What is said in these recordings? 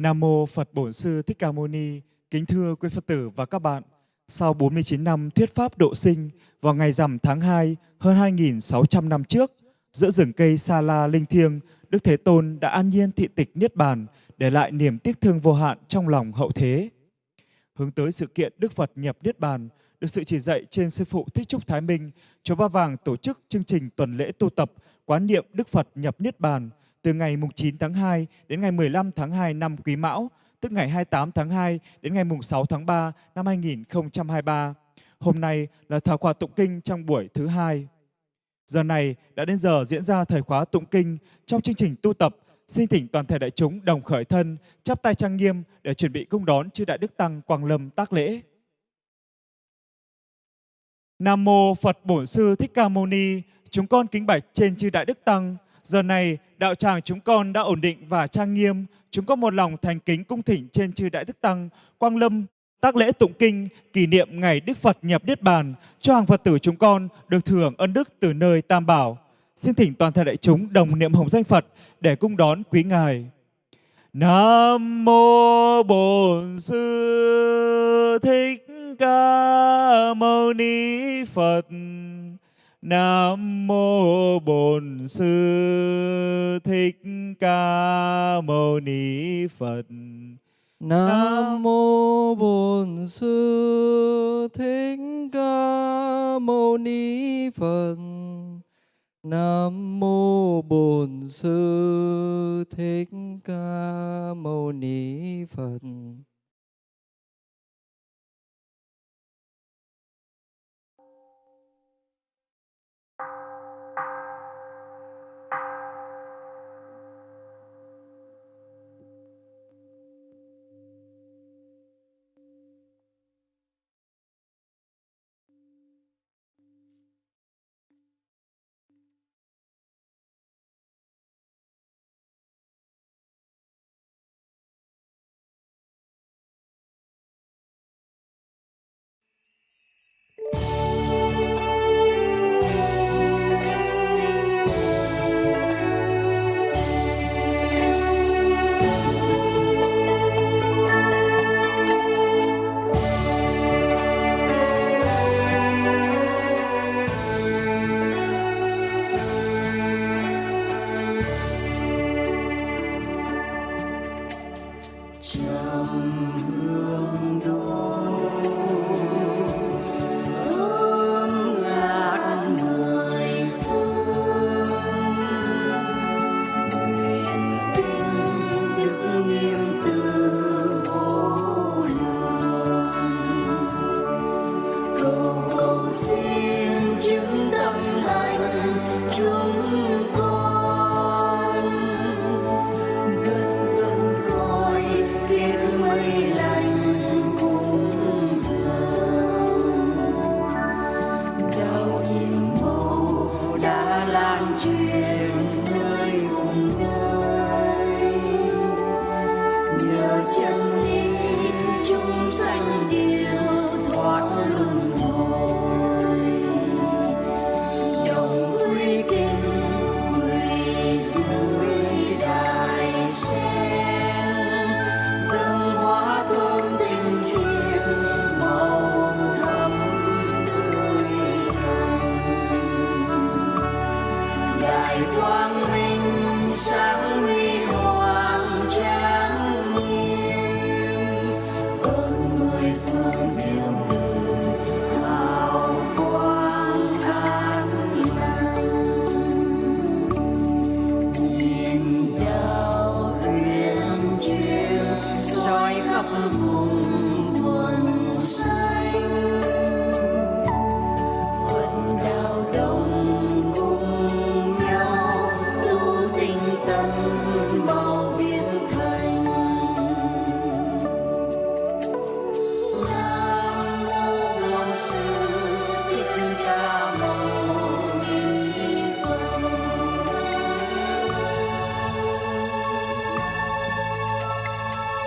Nam mô Phật Bổn Sư Thích Ca Mâu Ni. Kính thưa quý Phật tử và các bạn. Sau 49 năm thuyết pháp độ sinh, vào ngày rằm tháng 2 hơn 2.600 năm trước, giữa rừng cây Sa La linh thiêng, Đức Thế Tôn đã an nhiên thị tịch niết bàn, để lại niềm tiếc thương vô hạn trong lòng hậu thế. Hướng tới sự kiện Đức Phật nhập niết bàn, được sự chỉ dạy trên sư phụ Thích Trúc Thái Minh, chùa Ba Vàng tổ chức chương trình tuần lễ tu tập quán niệm Đức Phật nhập niết bàn từ ngày 9 tháng 2 đến ngày 15 tháng 2 năm Quý Mão, tức ngày 28 tháng 2 đến ngày 6 tháng 3 năm 2023. Hôm nay là thảo khóa tụng kinh trong buổi thứ hai. Giờ này đã đến giờ diễn ra thời khóa tụng kinh trong chương trình tu tập. Xin thỉnh toàn thể đại chúng đồng khởi thân, chắp tay trang nghiêm để chuẩn bị cung đón chư Đại Đức Tăng Quang Lâm tác lễ. Nam Mô Phật Bổn Sư Thích Ca Mâu Ni, chúng con kính bạch trên chư Đại Đức Tăng, Giờ này, đạo tràng chúng con đã ổn định và trang nghiêm. Chúng con một lòng thành kính cung thỉnh trên chư Đại Đức Tăng, Quang Lâm, tác lễ tụng kinh, kỷ niệm ngày Đức Phật nhập Niết Bàn, cho hàng Phật tử chúng con được thưởng ân đức từ nơi Tam Bảo. Xin thỉnh toàn thể đại chúng đồng niệm hồng danh Phật để cung đón quý Ngài. Nam Mô Bổn Sư Thích Ca Mâu Ni Phật. Nam mô Bổn Sư Thích Ca Mâu Ni Phật. Nam mô Bổn Sư Thích Ca Mâu Ni Phật. Nam mô Bổn Sư Thích Ca Mâu Ni Phật.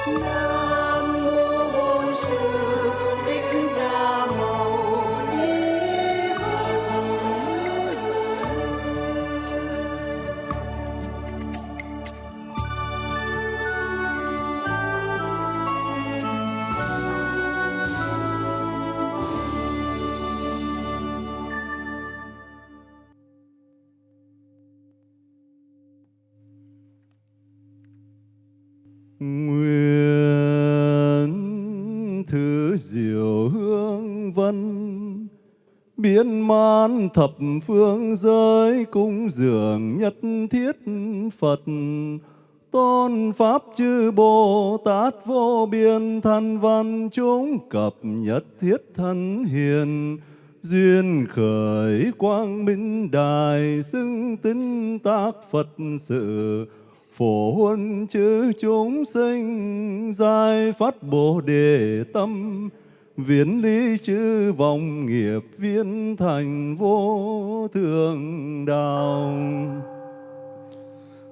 No. Biến thập phương giới cung dường nhất thiết Phật. Tôn pháp chư Bồ Tát vô biên thân văn chúng cập nhất thiết thân hiền. Duyên khởi quang minh đài xưng tín tác Phật sự. Phổ huân chư chúng sinh, giai phát bồ đề tâm viễn lý chư vọng nghiệp viên thành vô thượng đạo.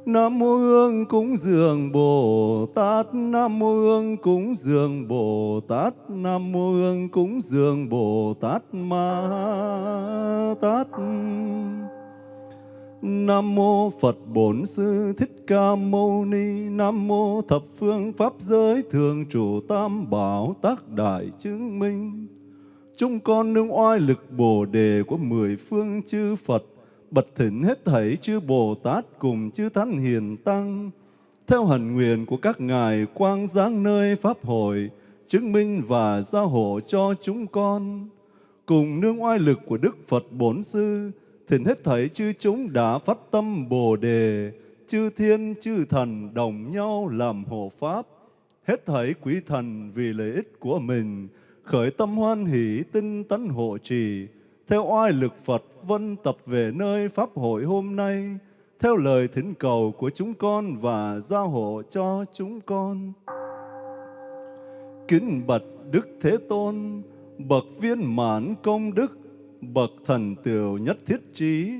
Nam mô Hương cúng dường Bồ Tát, Nam mô Hương cúng dường Bồ Tát, Nam mô Hương cúng dường Bồ Tát Ma Tát. Nam mô Phật Bổn Sư Thích Ca Mâu Ni. Nam mô Thập Phương Pháp Giới Thường Trụ Tam Bảo Tác Đại Chứng Minh. Chúng con nương oai lực Bồ Đề của mười phương chư Phật, bật thỉnh hết thảy chư Bồ Tát cùng chư Thánh Hiền Tăng. Theo hần nguyện của các ngài quang giáng nơi Pháp hội, chứng minh và gia hộ cho chúng con. Cùng nương oai lực của Đức Phật Bổn Sư thỉnh hết thảy chư chúng đã phát tâm Bồ Đề, chư thiên chư thần đồng nhau làm hộ pháp, hết thảy quý thần vì lợi ích của mình, khởi tâm hoan hỷ tinh tấn hộ trì, theo oai lực Phật vân tập về nơi Pháp hội hôm nay, theo lời thỉnh cầu của chúng con và gia hộ cho chúng con. Kính bạch Đức Thế Tôn, bậc viên mãn công đức, bậc thần tiểu nhất thiết trí,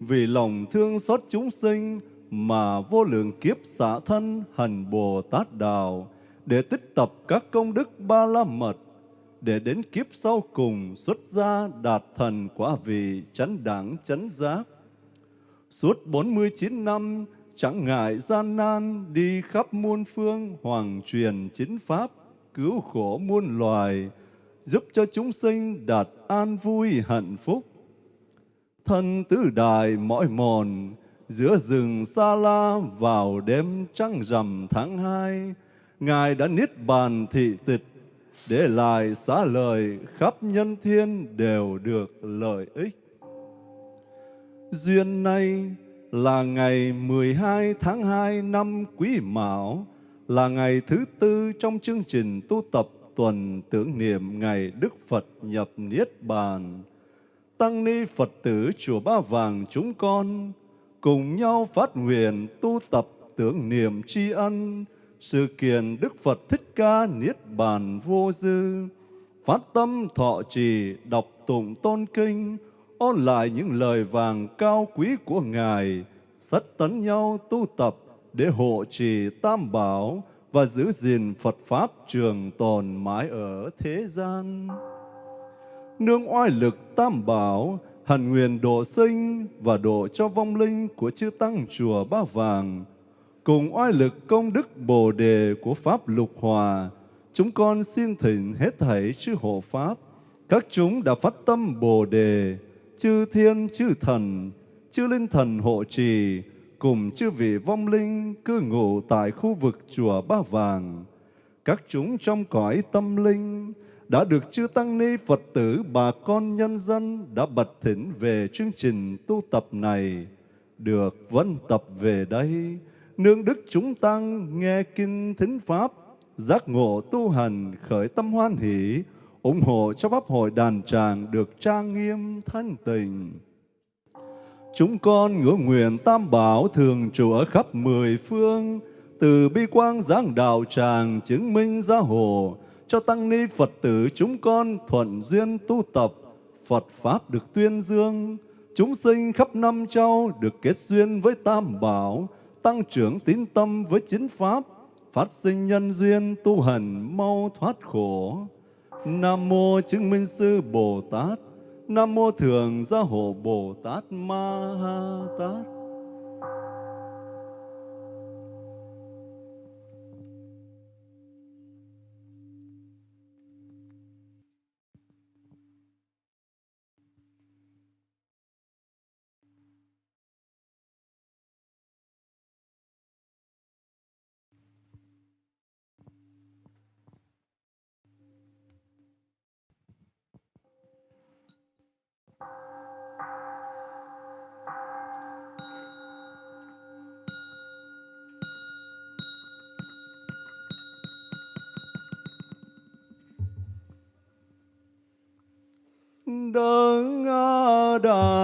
vì lòng thương xót chúng sinh mà vô lượng kiếp xả thân hành Bồ Tát Đạo, để tích tập các công đức ba la mật, để đến kiếp sau cùng xuất gia đạt thần quả vị chánh đẳng chánh giác. Suốt 49 năm, chẳng ngại gian nan, đi khắp muôn phương, hoàng truyền chính pháp, cứu khổ muôn loài, giúp cho chúng sinh đạt an vui hạnh phúc. Thân tứ đại mỏi mòn, giữa rừng xa la vào đêm trăng rằm tháng hai, Ngài đã niết bàn thị tịch, để lại xá lời khắp nhân thiên đều được lợi ích. Duyên này là ngày 12 tháng 2 năm Quý Mão, là ngày thứ tư trong chương trình tu tập tuần tưởng niệm ngày Đức Phật nhập Niết Bàn. Tăng ni Phật tử Chùa Ba Vàng chúng con cùng nhau phát nguyện tu tập tưởng niệm tri ân sự kiện Đức Phật Thích Ca Niết Bàn vô dư, phát tâm thọ trì đọc tụng tôn kinh, ôn lại những lời vàng cao quý của Ngài, sắt tấn nhau tu tập để hộ trì tam bảo và giữ gìn Phật Pháp trường tồn mãi ở thế gian. Nương oai lực tam bảo, hẳn nguyện độ sinh và độ cho vong linh của chư Tăng Chùa Ba Vàng, cùng oai lực công đức Bồ Đề của Pháp Lục Hòa, chúng con xin thỉnh hết thảy chư hộ Pháp, các chúng đã phát tâm Bồ Đề, chư thiên, chư thần, chư linh thần hộ trì, cùng chư vị vong linh cư ngụ tại khu vực chùa Ba Vàng. Các chúng trong cõi tâm linh đã được chư Tăng Ni Phật tử bà con nhân dân đã bật thỉnh về chương trình tu tập này, được vân tập về đây, nương đức chúng tăng nghe kinh thính pháp, giác ngộ tu hành khởi tâm hoan hỷ, ủng hộ cho pháp hội đàn tràng được trang nghiêm thanh tình. Chúng con ngưỡng nguyện tam bảo thường trụ ở khắp mười phương, từ bi quang giáng đạo tràng chứng minh gia hộ, cho tăng ni Phật tử chúng con thuận duyên tu tập, Phật Pháp được tuyên dương, chúng sinh khắp năm châu được kết duyên với tam bảo, tăng trưởng tín tâm với chính Pháp, phát sinh nhân duyên tu hành mau thoát khổ. Nam Mô Chứng Minh Sư Bồ Tát, Nam Mô Thường Gia Hộ Bồ Tát Ma Ha Tát. đò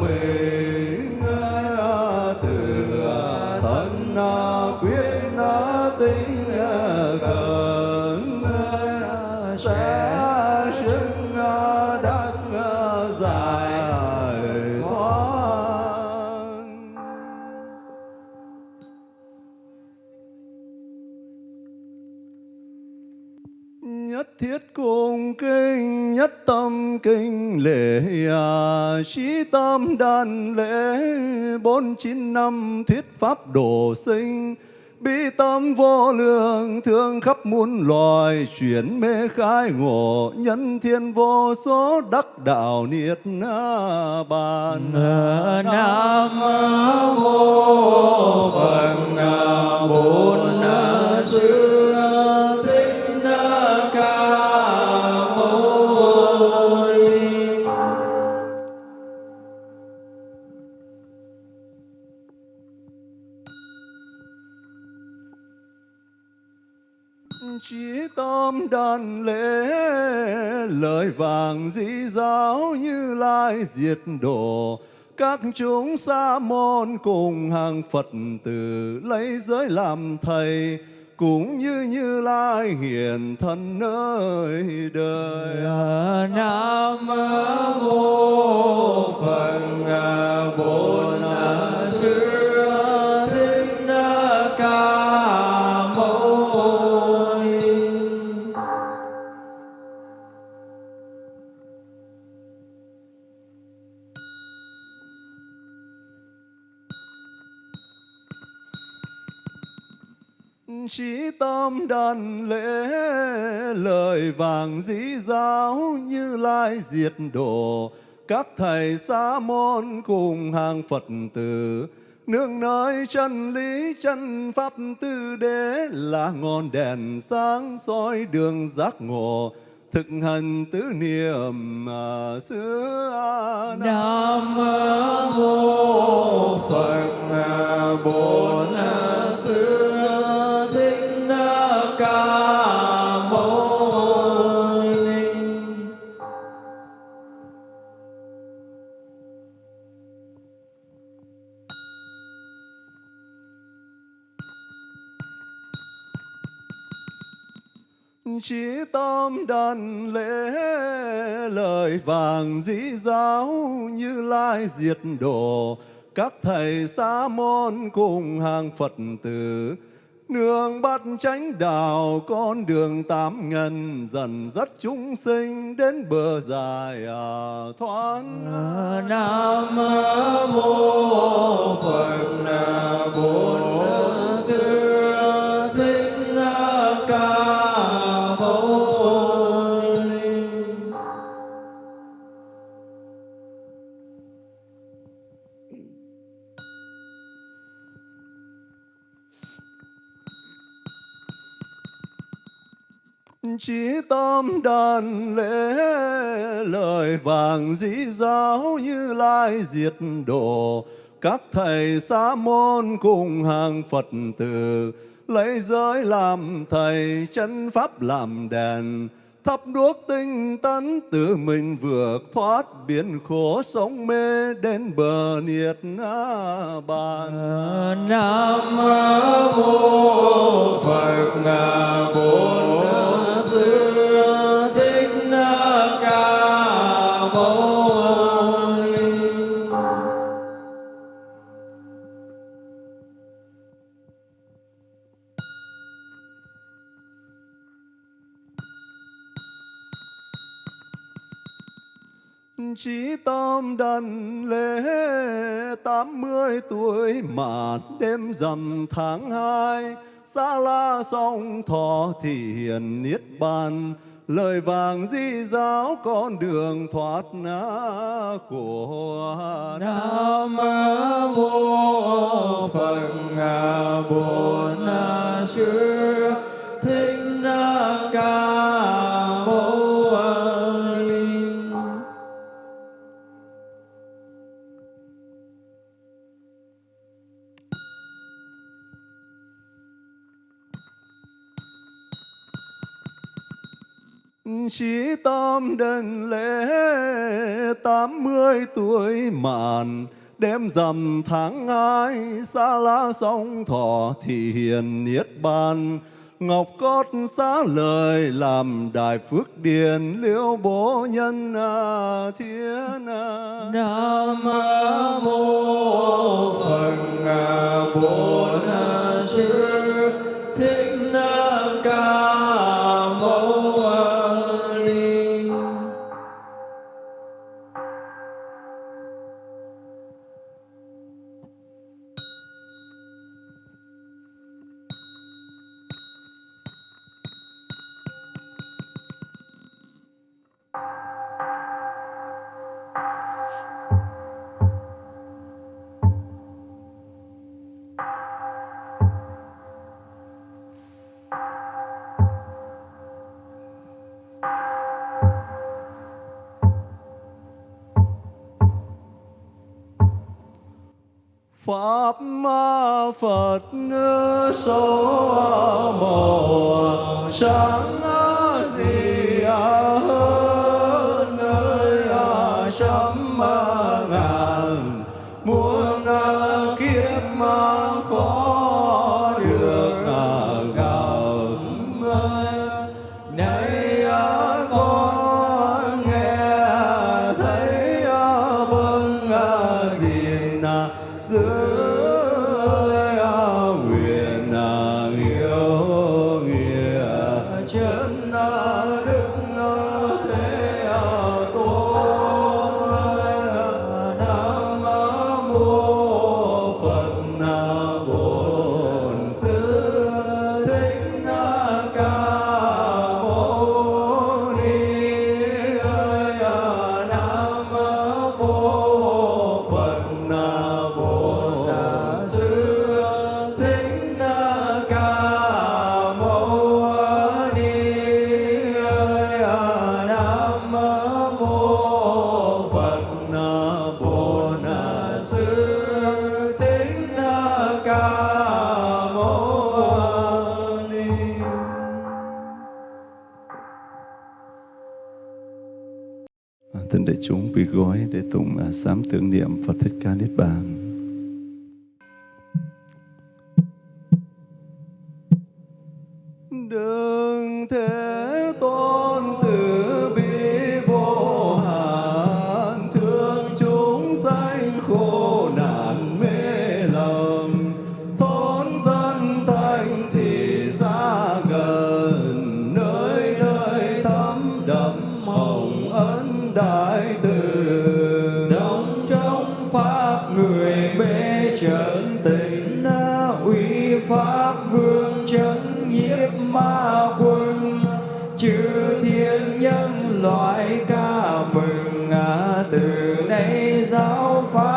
mê. kinh lễ à, sĩ tam đàn lễ bốn chín năm thuyết pháp độ sinh. Bi tâm vô lượng thương khắp muôn loài chuyển mê khai ngộ nhân thiên vô số đắc đạo niết bàn. Nam mô phật bốn chữ Chí tâm đàn lễ, lời vàng dĩ giáo như lai diệt độ các chúng sa môn cùng hàng Phật tử lấy giới làm thầy, cũng như như lai hiển thân nơi đời. À, Nam mô Phật à, Bổn Sư Thích Ca. Chí tâm đàn lễ lời vàng dĩ giáo như lai diệt độ các thầy xá môn cùng hàng Phật tử nương nơi chân lý chân pháp tư đế là ngọn đèn sáng soi đường giác ngộ. Thực hành tứ niệm à, xứ Nam mô Phật à, Bổn à, Sư Chí tâm đàn lễ lời vàng dĩ giáo như lai diệt độ các thầy sa môn cùng hàng Phật tử nương bắt chánh đạo con đường tám ngần dần dắt chúng sinh đến bờ dài à, thoát Nam mô Phật bốn Sư. Chí tâm đàn lễ lời vàng dĩ giáo như lai diệt độ các thầy sa môn cùng hàng Phật tử, lấy giới làm thầy, chân pháp làm đèn. Thắp đuốc tinh tấn tự mình vượt thoát biển khổ sống mê đến bờ niết bàn. Nam mô Phật Bồ Tát Thích Ca Mâu Ni. Chí tâm đần lễ, tám mươi tuổi mà đêm rằm tháng hai xa la song thọ thì hiền niết bàn. Lời vàng di giáo con đường thoát khổ Nam mô Phật Bổn Sư Thích Ca Mâu Chí Tam đền lễ tám mươi tuổi màn đêm rằm tháng hai xa lá sông thọ thì hiền niết bàn ngọc cốt xá lời làm đại phước điền liễu bố nhân à, thiên à. Nam mô Phật Bổn Sư Pháp Phật số mồ sáng gì hơn nơi trăm quỳ gối để tụng à, sám tưởng niệm Phật Thích Ca Niết Bàn. Pháp vương trấn nhiếp ma quân, chư thiên nhân loại ca mừng. À, từ nay giáo pháp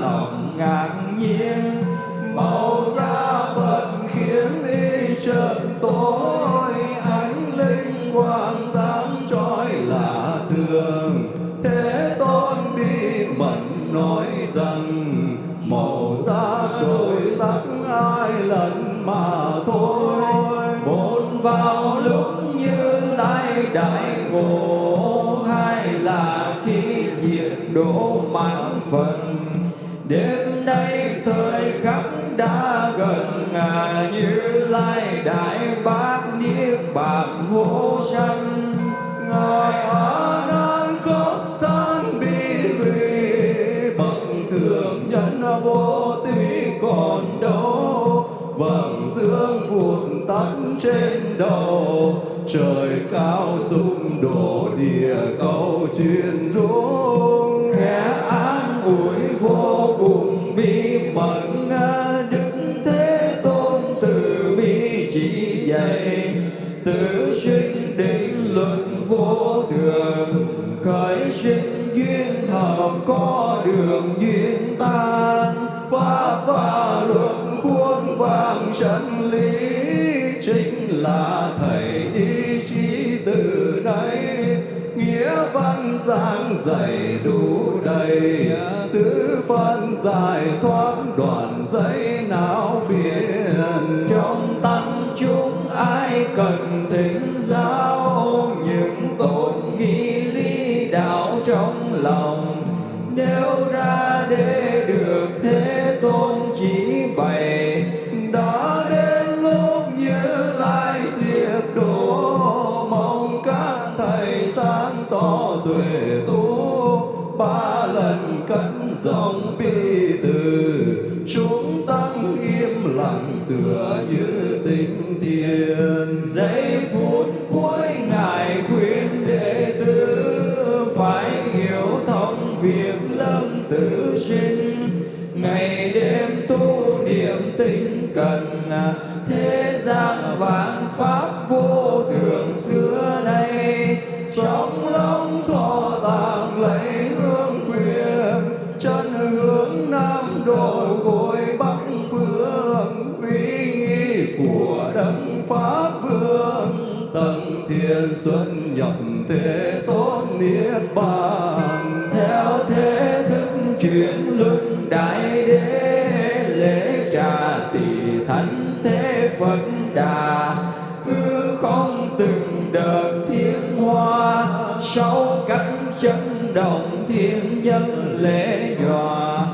lòng ngạc nhiên. Màu da phật khiến y trợn tối. Ánh linh quang sáng trói lạ thường. Thế tôn bi mẫn nói rằng, màu da đổi sắc ai lần mà thôi. Một vào lúc như lai đại ngộ hay là khi diệt đổ mãn phần đêm nay thời khắc đã gần à, như lai đại bác niết bàn vô sanh. Ngài a nan khóc than bi lụy bậc thượng nhân vô tí còn đâu. Vầng dương phụt tắt trên đầu trời cao sụp đổ địa cầu truyền mẫn à, đức thế tôn từ bi chỉ dạy tự sinh định luật vô thường. Khởi sinh duyên hợp có đường duyên tan. Pháp và luật khuôn vàng chân lý chính là thầy ý chí từ đây nghĩa văn giảng dạy đủ đầy tứ phân giải thoát giấy não phiền. Trong tăng chúng ai cần thỉnh giáo, những tổn nghi lý đạo trong lòng. Nếu ra để được thế tôn chỉ bày, đã đến lúc như lai diệt độ mong các thầy sáng tỏ tuệ tu, ba lần cất giọng bi thiền giây phút cuối ngài khuyên đệ tử phải hiểu thông việc lớn tự sinh. Ngày đêm tu niệm tinh cần đấng pháp vương tầng thiên xuân nhập thế tôn niết bàn. Theo thế thức chuyển luân đại đế, lễ trà tỷ thánh thế phật đà. Hư không từng đợt thiên hoa, sáu cánh chân động thiên nhân lễ nhòa.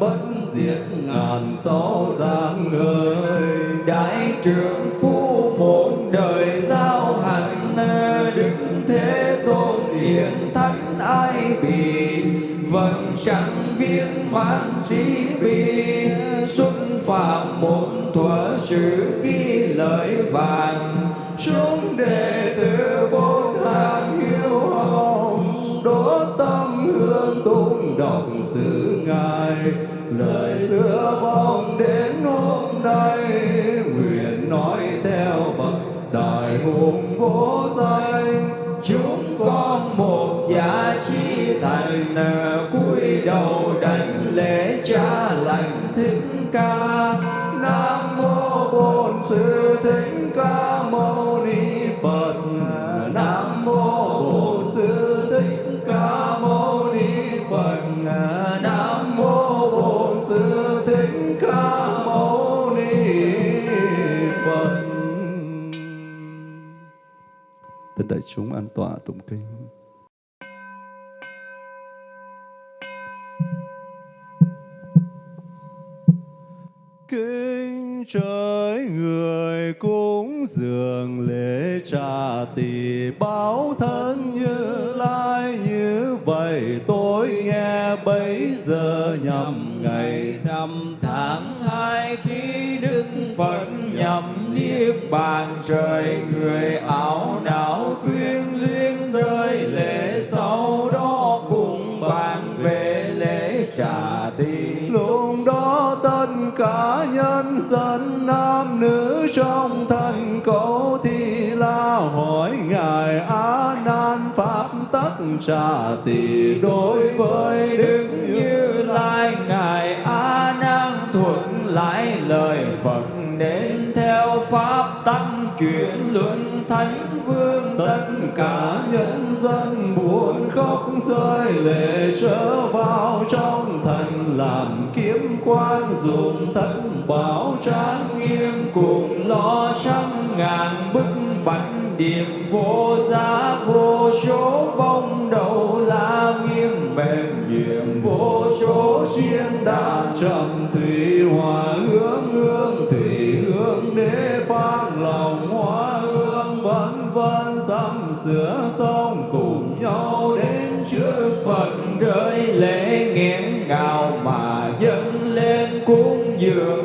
Bất diệt ngàn gió giang người đại trưởng phu một đời giao hẳn đức thế tôn hiền thánh ai bị vầng chẳng viên mãn trí bi xuất phạm một thuở sự ghi lợi vàng. Chúng đệ tử bốn hàng hiếu hồng đỗ tâm hương tụng đồng sự ngài. Lời xưa vong đến hôm nay, nguyện nói theo bậc đại hùng vô danh. Chúng con một giá chi thành à, cúi đầu đảnh lễ cha lành thích ca. Nam mô bổn sư thích ca mâu đại chúng an tọa tụng kinh. Kinh trời người cúng dường lễ trà tỷ báo thân như lai, như vậy tôi nghe bấy giờ nhằm ngày năm tháng hai khi đức phật nhằm niết bàn trời người trà tỷ đối với đức như lai ngài a nan thuận lại lời phật nên theo pháp tăng chuyển luân thánh vương tất cả nhân dân buồn khóc rơi lệ trở vào trong thần làm kiếm quan dùng thân bảo trang nghiêm cùng lo trăm ngàn bức bạch điểm vô giá, vô số bông đầu la nghiêng mềm. Nhuyễn vô số chiên đàn trầm thủy hòa hướng, hương thủy hương đế phang lòng hoa hương vân vân sắm sửa xong. Cùng nhau đến trước Phật rơi lễ nghẹn ngào mà dâng lên cúng dường.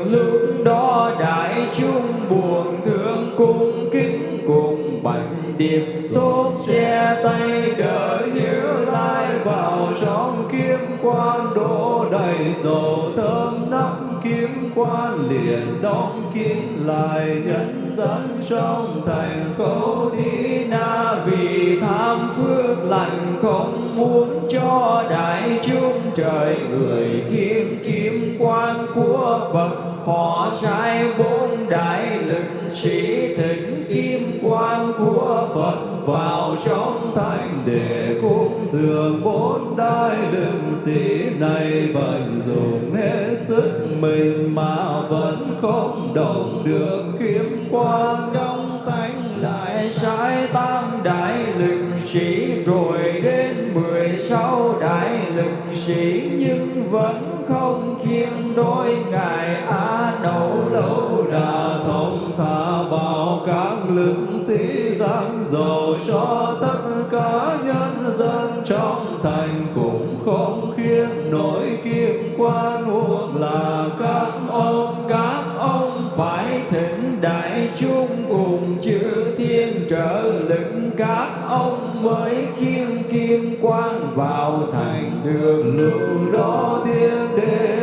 Niệm tốt che tay đỡ như lai vào trong kiếm quan đổ đầy dầu thơm nắp kiếm quan liền đóng kín lại nhân dân trong thành Câu thi na vì tham phước lành không muốn cho đại chúng trời người khiêm kiếm quan của Phật họ sai bốn đại lực sĩ thỉnh kim quan của Phật vào trong thành để cúng dường bốn đại lực sĩ này vẫn dùng hết sức mình mà vẫn không động được. Kiếm quan trong tánh lại sai tam đại lực sĩ, rồi đến mười sáu đại lực sĩ, nhưng vẫn không khiêng đôi ngài ai đấu lâu đà thông thả bảo các lực sĩ giáng dầu cho tất cả nhân dân trong thành cũng không khiến nổi kim quan huống là các ông các ông phải thỉnh đại chúng cùng chư thiên trợ lực. Các ông mới khiêng kim quan vào thành được lúc đó thiên đế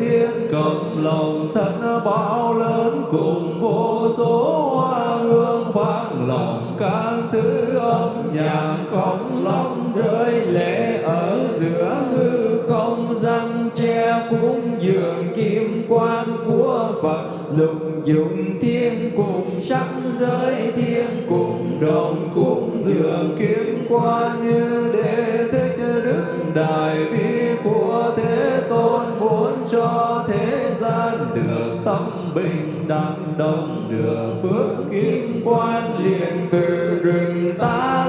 thiên, cầm lòng thân bao lớn, cùng vô số hoa hương vang lòng các thứ âm. Nhạc không lòng rơi lệ ở giữa hư không gian che cúng dường kim quan của Phật, lục dụng thiên cùng sắc giới thiên cùng đồng cúng dường kim quan như đệ thích đức đại bi của thế tôn muốn cho thế gian được tâm bình đẳng, đồng được phước kim quan liền từ rừng ta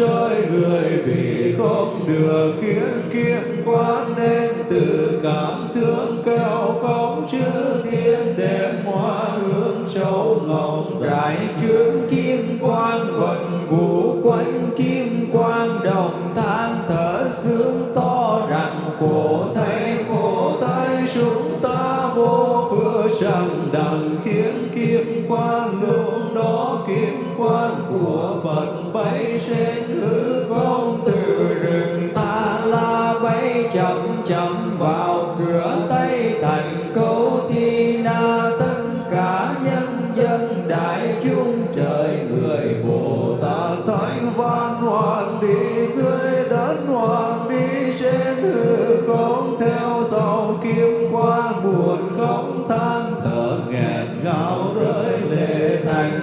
xuống người vì không được khiến kim quan nên từ cảm thương kêu không chư thiên đêm hoa hương châu ngọc dài trướng kim quan vận vũ quanh kim quan đồng than thở sướng to rằng khổ thay khổ thay chúng ta vô phước chẳng đặng khiến kim quan lúc đó kim quan của Phật bay trên hư không, từ rừng ta la bay chậm chậm vào cửa tây thành câu thi na. Tất cả nhân dân đại chúng trời, người bồ tát thánh văn hoàng đi dưới đất, hoàng đi trên hư không, theo sau kim quan buồn không than thở nghẹn ngào rơi lệ thành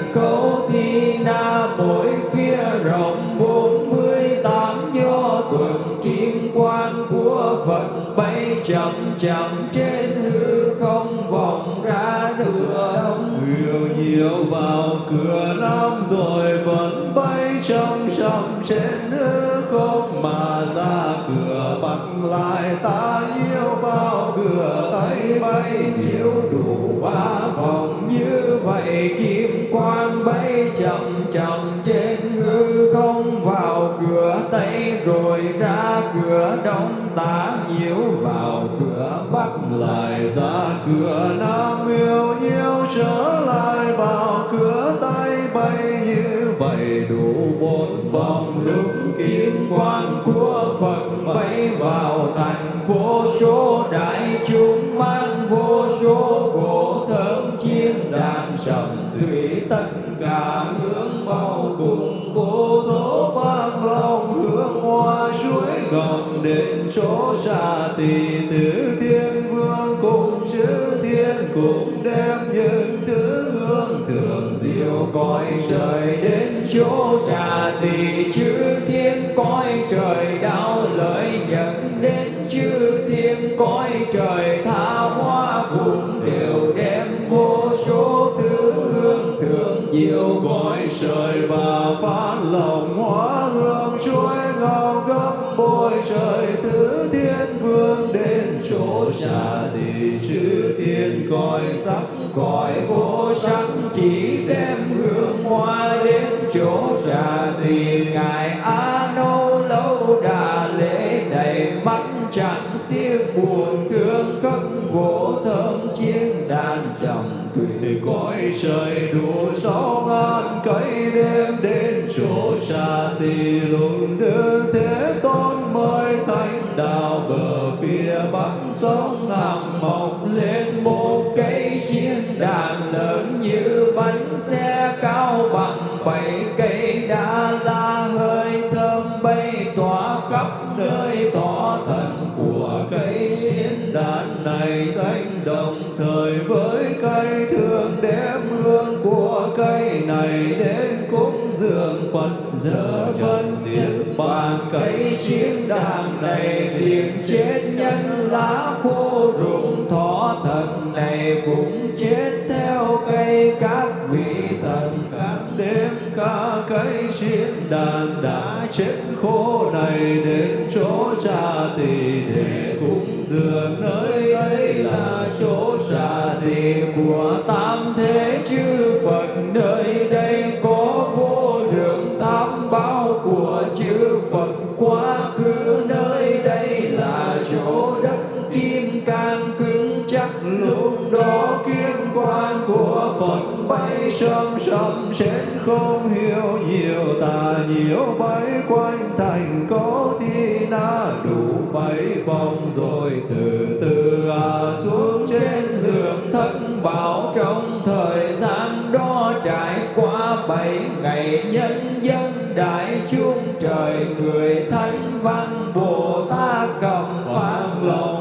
mỗi phía rộng bốn mươi tám do tuần kim quan của Phật bay chậm chậm trên hư không vòng ra nửa đông. Nhiều nhiều vào cửa nam rồi vẫn bay trong trong trên hư không mà ra cửa bắc lại ta yêu vào cửa tay bay nhiều đủ ba vòng. Như vậy kim quan bay chậm chậm trên hư không. Vào cửa tây rồi ra cửa đông. Ta nhiễu vào cửa bắc lại ra cửa nam. Yêu nhiêu trở lại vào cửa tây bay. Như vậy đủ bốn vòng. Lúc kim quan của Phật bay vào thành vô số đại chúng mang vô số gỗ thơm chiên đàn trầm thủy tất cả hướng bao cùng vô số phát long hướng hoa suối ngọc đến chỗ trà tỳ tứ thiên vương cùng chữ thiên cùng đem những thứ hương thường diệu cõi trời đến chỗ trà tỳ chữ thiên cõi trời đạo chư thiên cõi trời tha hoa cùng đều đem vô số thứ hương thượng diệu gọi trời và phát lòng hoa hương chuối ngao gấp bôi trời tứ thiên vương đến chỗ trà tỳ chư thiên cõi sắc, cõi vô sắc chỉ đem hương hoa đến chỗ trà tỳ ngài a nâu lâu đà lê chẳng xiết buồn thương khắc gỗ thơm chiên đàn trầm thủy cõi trời đủ gió ngàn cây đêm đến chỗ xa tì lùng đưa thế tôn mời thánh đạo bờ phía bắc. Sông hàng mọc lên một cây chiên đàn lớn như bánh xe cao với cây thường đem hương của cây này đến cúng dường Phật. Giờ phân niết bàn cây chiến đàn này liền chết nhân lá khô rụng thọ thần này cũng chết ca cây đàn đã chết khô này đến chỗ cha tỳ để cúng dường nơi ấy là chỗ cha tỳ của tam thế chư Phật nơi đây có vô lượng tam bao của chư Phật. Quá khứ nơi đây là chỗ đất kim cang cứng chắc, lúc đó kim quan của Phật bay sầm sầm trên không hiểu nhiều, tà nhiều, bấy quanh thành có thi na, đủ bảy vòng rồi từ từ à xuống trên giường thân bảo trong thời gian đó trải qua bảy ngày nhân dân đại chúng trời, người thánh văn bồ tát cầm phát lòng.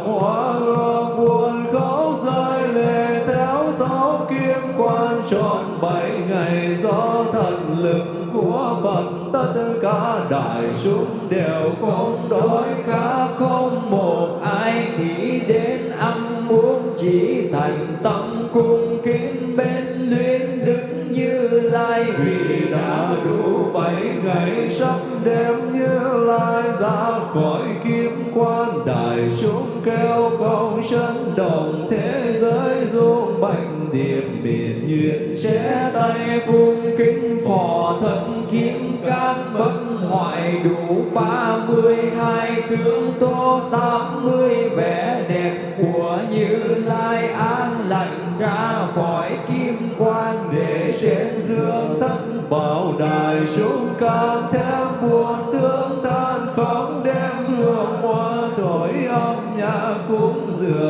Trọn bảy ngày do thần lực của Phật, tất cả đại chúng đều không đói, khá không một ai nghĩ đến ăn uống chỉ thành tâm cung kính bên luyến đức như lai vì đã đủ bảy ngày, sắp đêm như lai ra khỏi kim quan, đại chúng kêu không chân đồng thế giới dung bệnh điệp biển duyên chế tay cung kính phò thân kiếm cát bất hoại đủ ba mươi hai tướng tô tám mươi vẻ đẹp của như lai an lành ra khỏi kim quan để trên dương thất bảo đại chúng càng thêm buồn thương than không đem hương hoa thổi âm nhạc cũng dừa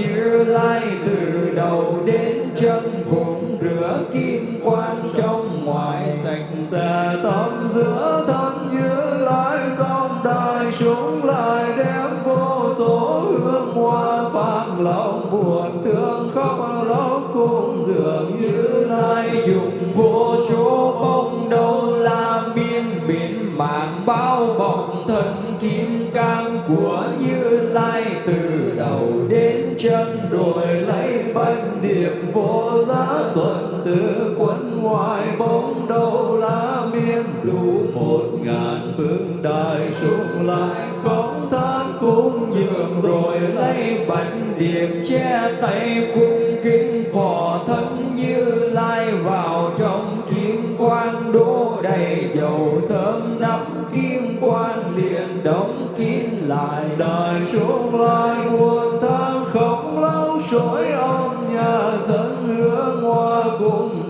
như lai từ đầu đến chân cũng rửa kim quan trong ngoài sạch sẽ tâm giữa thân như lai xong đại chúng lại đem vô số hương hoa phát lòng buồn thương khóc lóc cung dường như lai dùng vô số bông đâu la biên biển mạng bao bọc thân kim cang của như lai từ đầu đến chân rồi lấy bánh điệp vô giá tuần từ quân ngoài bóng đâu lá miên. Đủ một ngàn bước đại chúng lại không than cũng dường rồi lấy bánh điệp che tay cung kính. Phò thân như lai vào trong kim quan đổ đầy dầu thơm nắp kim quan liền đóng kín lại. Đại chúng lại muôn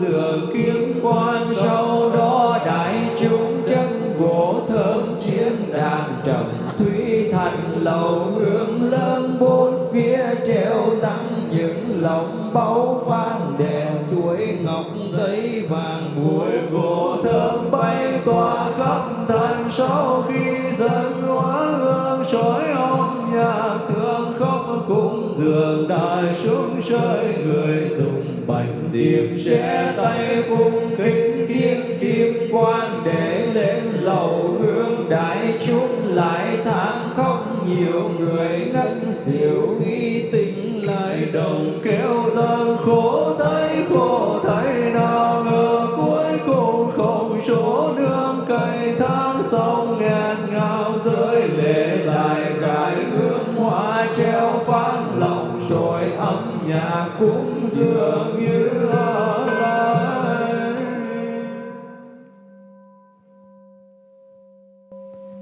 dường kiếm quan, sau đó đại chúng chân gỗ thơm chiến đàn trầm. Thủy thành lầu hương lớn, bốn phía treo răng những lồng báu phan đèn chuối ngọc giấy vàng mùi gỗ thơm bay tỏa khắp thành sau khi dân hóa hương trói ông nhạc thương khóc cũng dường đại chúng chơi người dùng bạch tìm che tay cung kính thiên kim quan để lên lầu hương đại chúng lại than không nhiều người ngất xỉu nghi tình lại đồng kéo gian khổ thấy khổ thấy nào ngờ cuối cùng không chỗ nương cày tháng sông nghẹn ngào rơi lệ lại dài hương hoa treo phát lòng trôi âm nhạc cũng dường như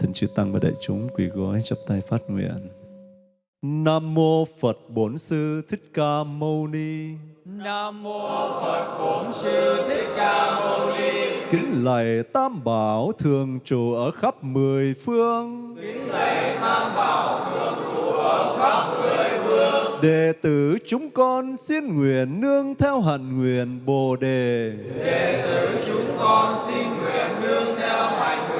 Thỉnh chư Tăng và đại chúng quỳ gối chắp tay phát nguyện. Nam mô Phật Bổn Sư Thích Ca Mâu Ni. Nam mô Phật Bổn Sư Thích Ca Mâu Ni. Kính lạy Tam Bảo thường trụ ở khắp mười phương. Kính lạy Tam Bảo thường trụ ở khắp mười phương. Đệ tử chúng con xin nguyện nương theo hạnh nguyện Bồ đề. Đệ tử chúng con xin nguyện nương theo hạnh nguyện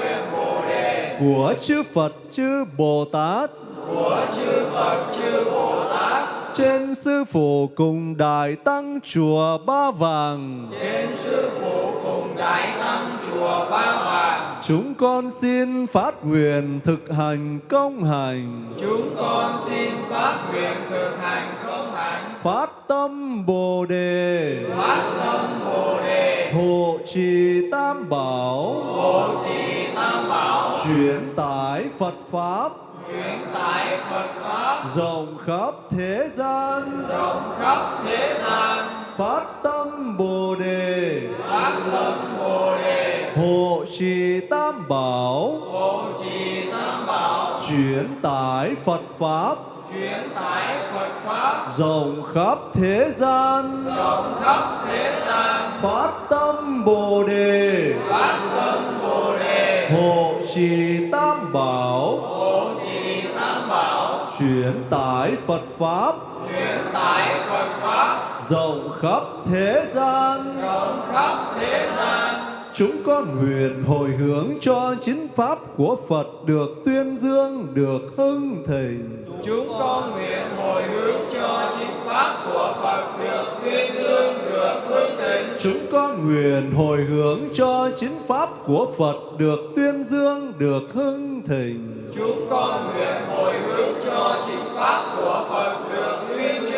của chư Phật chư Bồ Tát. Của chư Phật chư Bồ Tát trên sư phụ cùng đại tăng chùa Ba Vàng. Trên sư phụ cùng đại tăng chùa Ba Vàng. Chúng con xin phát nguyện thực hành công hành. Chúng con xin phát nguyện thực hành công hành. Phát tâm Bồ đề. Phát tâm Bồ đề. Hộ trì Tam Bảo. Hộ trì Tam Bảo. Chuyển tải Phật pháp truyền tải Phật pháp. Rộng khắp thế gian. Rộng khắp thế gian. Phát tâm Bồ đề. Phát tâm Bồ đề. Hộ trì Tam Bảo. Hộ trì Tam Bảo. Chuyển tải Phật pháp. Truyền tải Phật pháp. Rộng khắp thế gian. Rộng khắp thế gian. Phát tâm Bồ đề. Phát tâm Bồ đề hộ trì Tam Bảo. Hộ trì Tam Bảo. Chuyển tải Phật pháp. Truyền tải Phật pháp. Rộng khắp thế gian. Rộng khắp thế gian chúng con nguyện hồi hướng cho chính pháp của Phật được tuyên dương được hưng thịnh. Chúng con nguyện hồi hướng cho chính pháp của Phật được tuyên dương được hương thịnh. Chúng con nguyện hồi hướng cho chính pháp của Phật được tuyên dương được hưng thịnh. Chúng con nguyện hồi hướng cho chính pháp của Phật được tuyên dương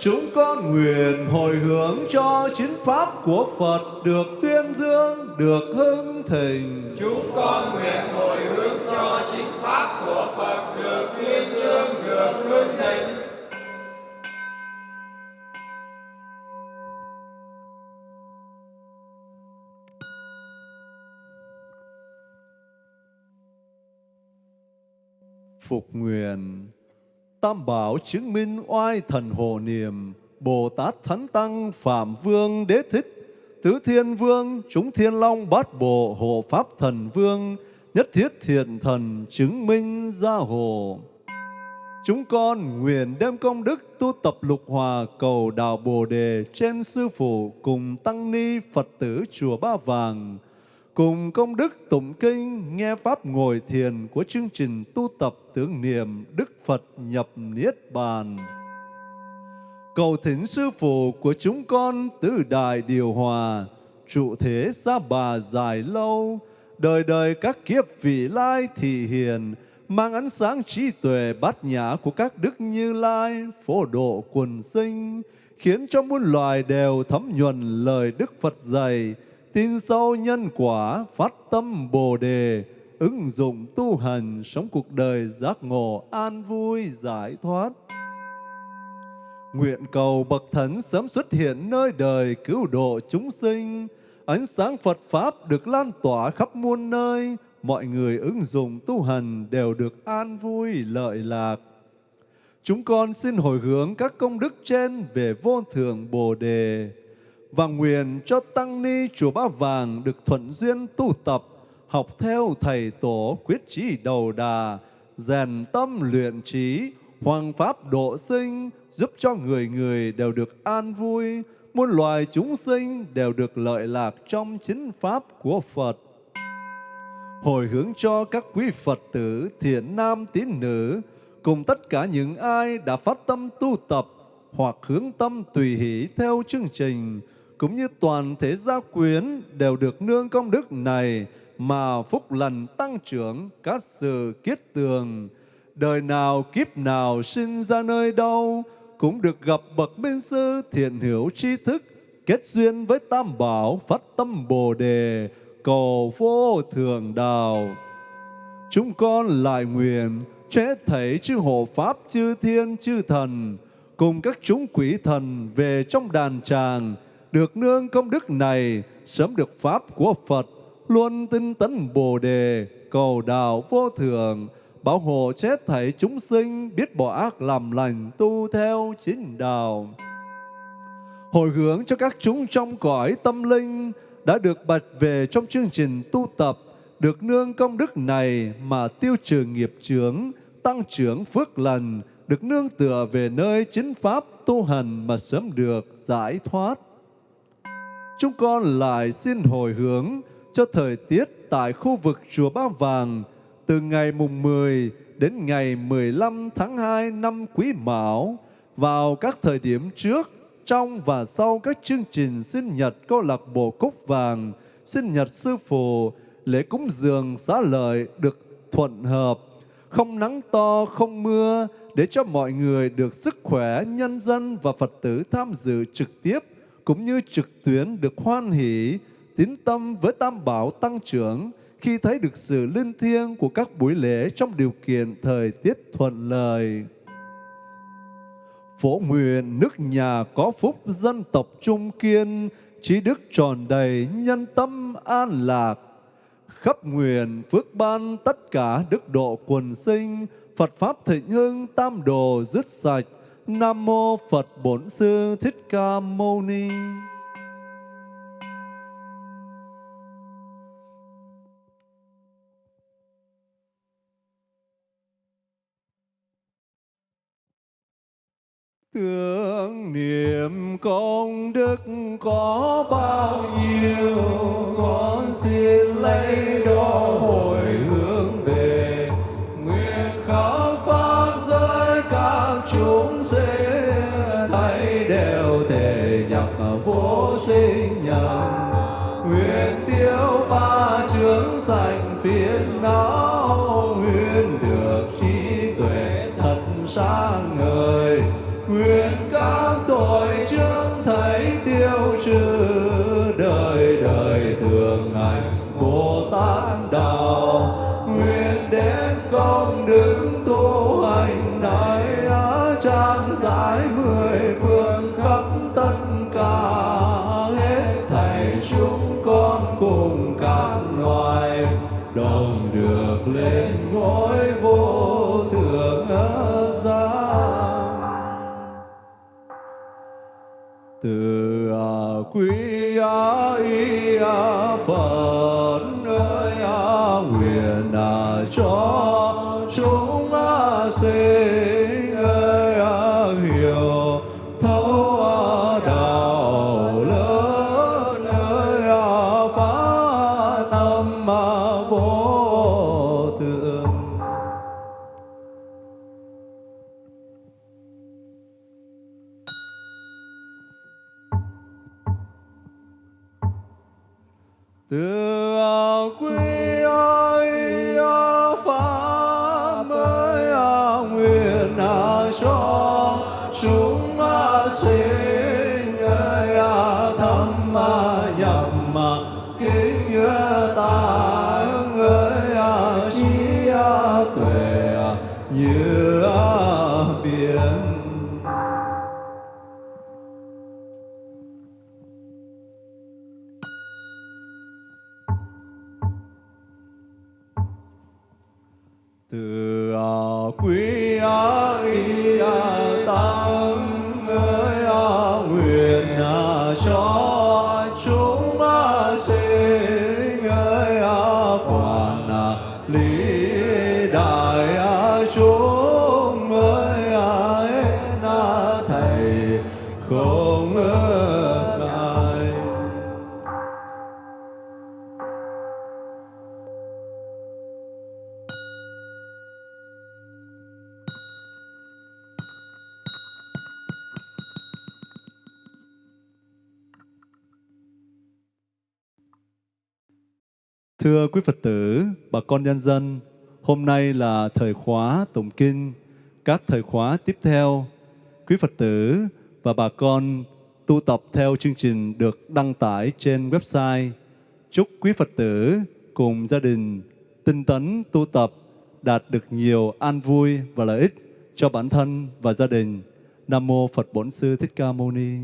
chúng con nguyện hồi hướng cho chính pháp của Phật được tuyên dương được hưng thịnh. Chúng con nguyện hồi hướng cho chính pháp của Phật được tuyên dương được hương thịnh. Phục nguyện Tam bảo chứng minh oai thần hộ niệm, Bồ Tát Thánh Tăng, Phạm Vương, Đế Thích, Tứ Thiên Vương, Chúng Thiên Long, Bát Bộ, Hộ Pháp Thần Vương, Nhất Thiết Thiện Thần chứng minh gia hộ Chúng con nguyện đem công đức tu tập lục hòa cầu đạo Bồ Đề trên Sư Phụ cùng Tăng Ni Phật tử Chùa Ba Vàng cùng công đức tụng kinh nghe pháp ngồi thiền của chương trình tu tập tưởng niệm Đức Phật nhập Niết Bàn. Cầu thỉnh sư phụ của chúng con tứ đại điều hòa, trụ thế xa bà dài lâu, đời đời các kiếp vị lai thị hiền, mang ánh sáng trí tuệ bát nhã của các đức như lai, phổ độ quần sinh, khiến cho muôn loài đều thấm nhuần lời Đức Phật dạy, tin sâu nhân quả, phát tâm Bồ đề, ứng dụng tu hành, sống cuộc đời giác ngộ, an vui, giải thoát. Nguyện cầu Bậc Thánh sớm xuất hiện nơi đời cứu độ chúng sinh, ánh sáng Phật Pháp được lan tỏa khắp muôn nơi, mọi người ứng dụng tu hành đều được an vui, lợi lạc. Chúng con xin hồi hướng các công đức trên về vô thường Bồ Đề, và nguyện cho Tăng Ni Chùa Ba Vàng được thuận duyên tu tập, học theo Thầy Tổ quyết trí đầu đà, rèn tâm luyện trí, hoàng pháp độ sinh, giúp cho người người đều được an vui, muôn loài chúng sinh đều được lợi lạc trong chính pháp của Phật. Hồi hướng cho các quý Phật tử, thiện nam tín nữ, cùng tất cả những ai đã phát tâm tu tập hoặc hướng tâm tùy hỷ theo chương trình, cũng như toàn thể gia quyến đều được nương công đức này mà phúc lành tăng trưởng các sự kiết tường. Đời nào kiếp nào sinh ra nơi đâu cũng được gặp bậc minh sư thiện hiểu tri thức, kết duyên với tam bảo, phát tâm bồ đề, cầu vô thường đạo. Chúng con lại nguyện chế thảy chư hộ pháp, chư thiên, chư thần, cùng các chúng quỷ thần về trong đàn tràng được nương công đức này sớm được pháp của Phật luôn tinh tấn Bồ đề, cầu đạo vô thường, bảo hộ chết thảy chúng sinh, biết bỏ ác làm lành, tu theo chính đạo. Hồi hướng cho các chúng trong cõi tâm linh đã được bật về trong chương trình tu tập, được nương công đức này mà tiêu trừ nghiệp chướng, tăng trưởng phước lành, được nương tựa về nơi chính pháp tu hành mà sớm được giải thoát. Chúng con lại xin hồi hướng cho thời tiết tại khu vực Chùa Ba Vàng từ ngày mùng 10 đến ngày 15 tháng 2 năm Quý Mão vào các thời điểm trước, trong và sau các chương trình sinh nhật câu lạc bộ Cúc Vàng, sinh nhật sư phụ, lễ cúng dường xá lợi được thuận hợp, không nắng to, không mưa, để cho mọi người được sức khỏe, nhân dân và Phật tử tham dự trực tiếp cũng như trực tuyến được hoan hỷ, tín tâm với Tam Bảo tăng trưởng khi thấy được sự linh thiêng của các buổi lễ trong điều kiện thời tiết thuận lợi. Phổ nguyện nước nhà có phúc dân tộc trung kiên, trí đức tròn đầy, nhân tâm an lạc. Khắp nguyện phước ban tất cả đức độ quần sinh, Phật Pháp thịnh hưng tam đồ dứt sạch. Nam Mô Phật Bổn Sư Thích Ca Mâu Ni. Tưởng niệm công đức có bao nhiêu, con xin lấy đó hồi hướng xa sáng nguyện các tội trước thấy tiêu trừ. Đời đời thường ngày bồ tát đạo. Nguyện đến công đức tu hành này trang giải mười phương khắp tất cả. Hết thảy chúng con cùng các loài đồng được lên ngôi quý á y á phật ơi á nguyện à, cho quý Phật tử, bà con nhân dân, hôm nay là thời khóa tụng kinh. Các thời khóa tiếp theo, quý Phật tử và bà con tu tập theo chương trình được đăng tải trên website. Chúc quý Phật tử cùng gia đình tinh tấn tu tập đạt được nhiều an vui và lợi ích cho bản thân và gia đình. Nam Mô Phật Bổn Sư Thích Ca Mâu Ni.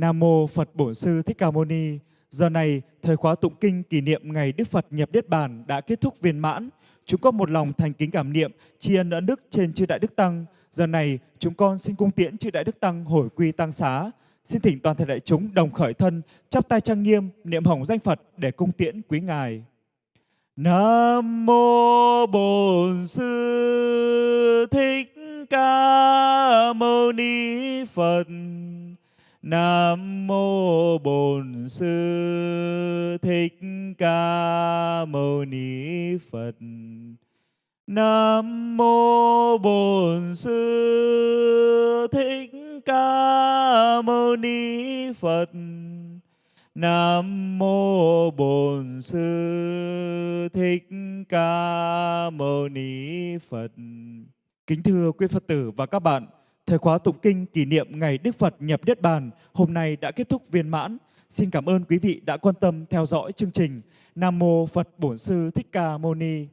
Nam mô Phật Bổn Sư Thích Ca Mâu Ni. Giờ này, thời khóa tụng kinh kỷ niệm ngày Đức Phật nhập Niết Bàn đã kết thúc viên mãn. Chúng con một lòng thành kính cảm niệm, tri ân ơn đức trên chư Đại Đức Tăng. Giờ này, chúng con xin cung tiễn chư Đại Đức Tăng hồi quy tăng xá. Xin thỉnh toàn thể đại chúng đồng khởi thân, chắp tay trang nghiêm, niệm hồng danh Phật để cung tiễn quý Ngài. Nam mô Bổn Sư Thích Ca Mâu Ni Phật. Nam mô Bổn Sư Thích Ca Mâu Ni Phật. Nam mô Bổn Sư Thích Ca Mâu Ni Phật. Nam mô Bổn Sư Thích Ca Mâu Ni Phật. Kính thưa quý Phật tử và các bạn, thời khóa tụng kinh kỷ niệm ngày Đức Phật nhập Niết Bàn, hôm nay đã kết thúc viên mãn. Xin cảm ơn quý vị đã quan tâm theo dõi chương trình. Nam mô Phật Bổn Sư Thích Ca Mâu Ni.